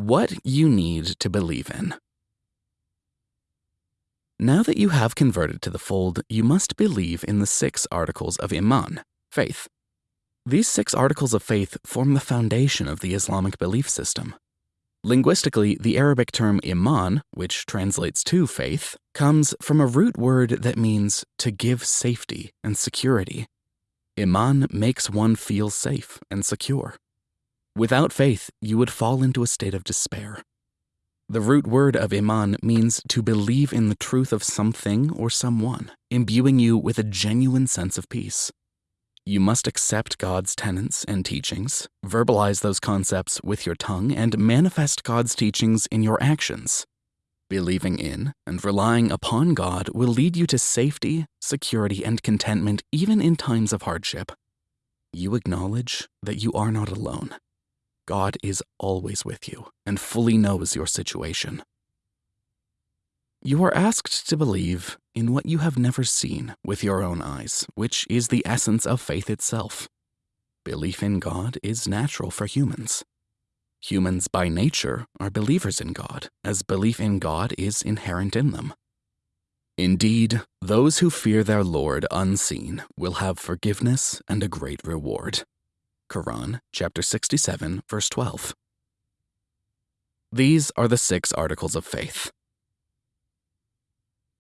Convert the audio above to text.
What you need to believe in. Now that you have converted to the fold, you must believe in the six articles of Iman, faith. These six articles of faith form the foundation of the Islamic belief system. Linguistically, the Arabic term iman, which translates to faith, comes from a root word that means to give safety and security. Iman makes one feel safe and secure. Without faith, you would fall into a state of despair. The root word of iman means to believe in the truth of something or someone, imbuing you with a genuine sense of peace. You must accept God's tenets and teachings, verbalize those concepts with your tongue, and manifest God's teachings in your actions. Believing in and relying upon God will lead you to safety, security, and contentment even in times of hardship. You acknowledge that you are not alone. God is always with you and fully knows your situation. You are asked to believe in what you have never seen with your own eyes, which is the essence of faith itself. Belief in God is natural for humans. Humans by nature are believers in God, as belief in God is inherent in them. Indeed, those who fear their Lord unseen will have forgiveness and a great reward. Quran, chapter 67, verse 12. These are the six articles of faith.